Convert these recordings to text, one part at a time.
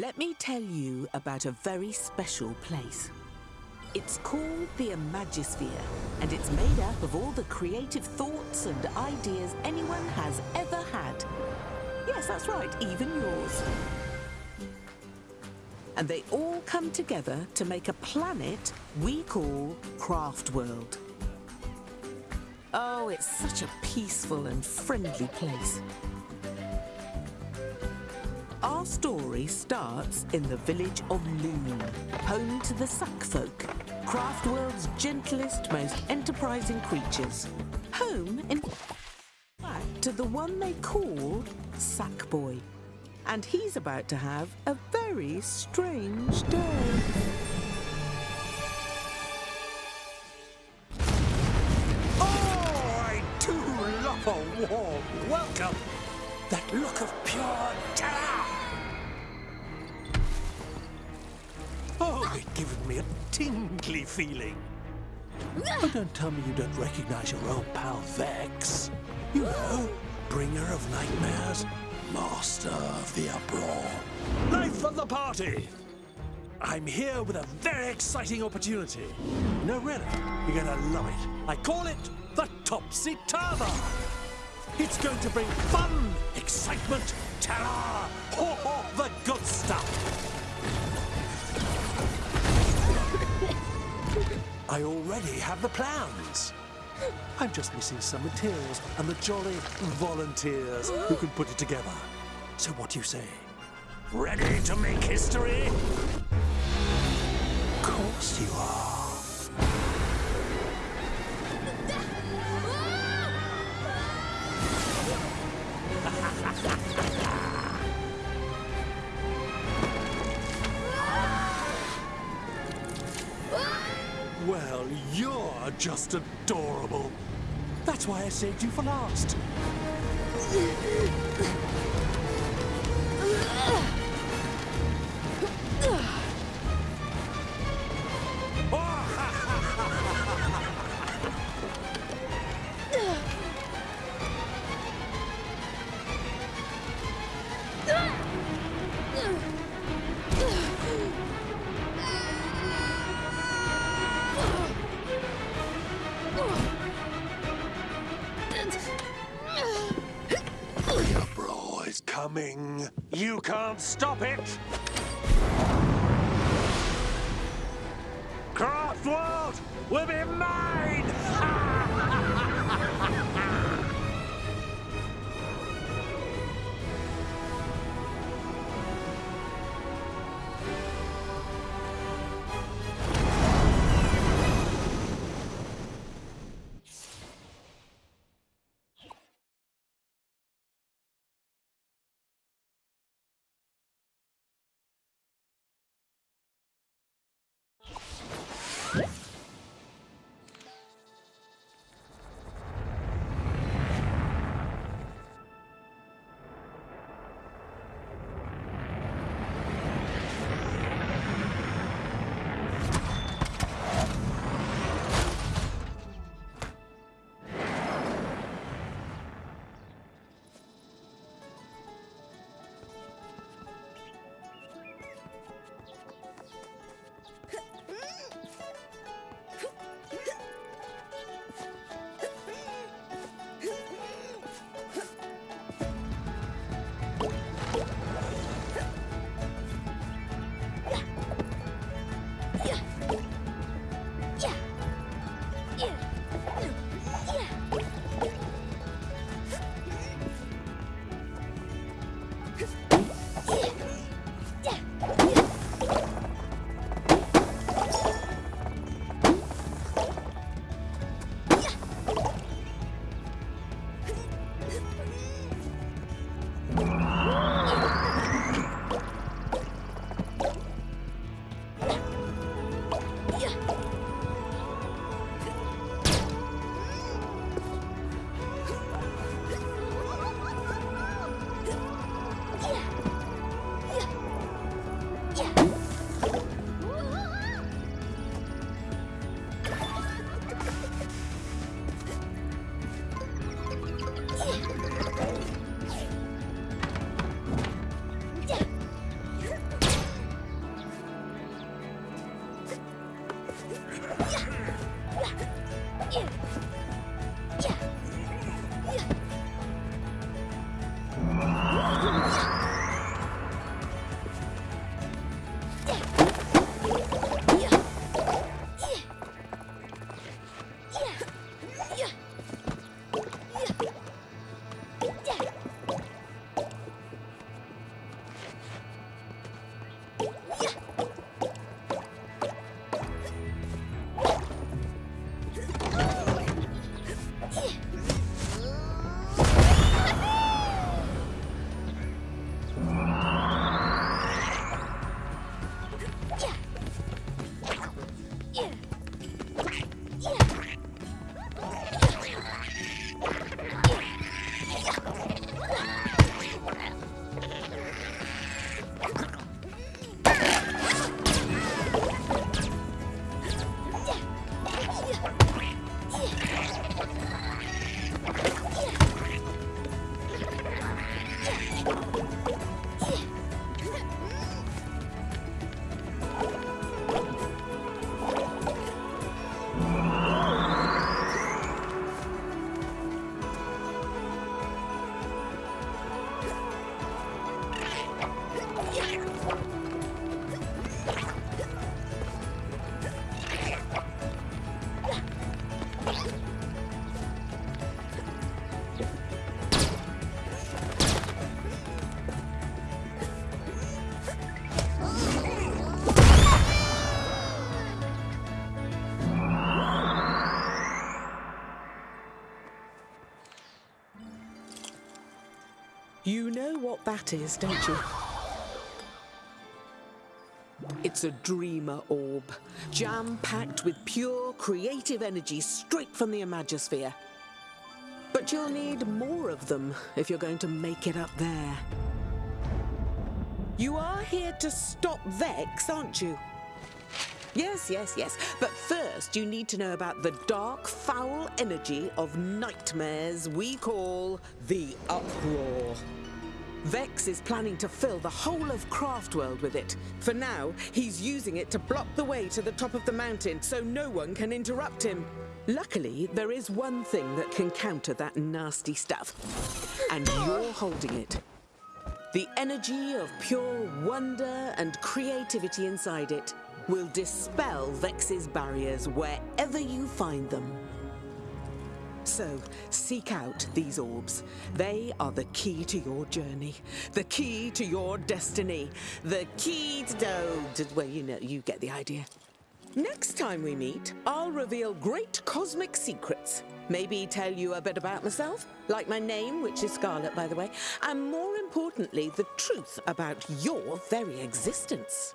Let me tell you about a very special place. It's called the Imagisphere, and it's made up of all the creative thoughts and ideas anyone has ever had. Yes, that's right, even yours. And they all come together to make a planet we call Craft World. Oh, it's such a peaceful and friendly place. Our story starts in the village of Loom, home to the Sack Folk, Craftworld's gentlest, most enterprising creatures. Home, in fact, to the one they call Sackboy. And he's about to have a very strange day. Oh, I do love a warm welcome. That look of pure terror. Oh, gives me a tingly feeling. Oh, don't tell me you don't recognize your old pal Vex. You know, bringer of nightmares, master of the uproar. Life of the party! I'm here with a very exciting opportunity. No, really, you're gonna love it. I call it the Topsy Turver. It's going to bring fun, excitement, terror, ho, the good stuff. I already have the plans. I'm just missing some materials and the jolly volunteers who can put it together. So what do you say? Ready to make history? Of course you are. Just adorable. That's why I saved you for last. coming. You can't stop it. Craft World will be mine! Yeah. You know what that is, don't you? It's a dreamer orb, jam-packed with pure creative energy straight from the Imagisphere. But you'll need more of them if you're going to make it up there. You are here to stop Vex, aren't you? Yes, yes, yes. But first, you need to know about the dark, foul energy of nightmares we call the Uproar. Vex is planning to fill the whole of Craftworld with it. For now, he's using it to block the way to the top of the mountain so no one can interrupt him. Luckily, there is one thing that can counter that nasty stuff. And you're holding it. The energy of pure wonder and creativity inside it will dispel Vex's barriers wherever you find them. So, seek out these orbs. They are the key to your journey, the key to your destiny, the key to... to well, you know, you get the idea. Next time we meet, I'll reveal great cosmic secrets. Maybe tell you a bit about myself, like my name, which is Scarlet, by the way, and more importantly, the truth about your very existence.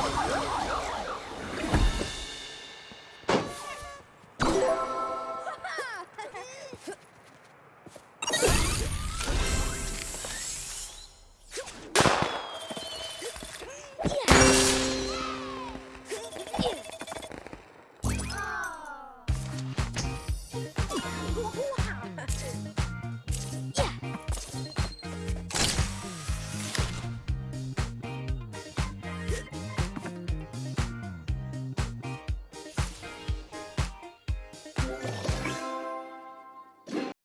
Oh, my God.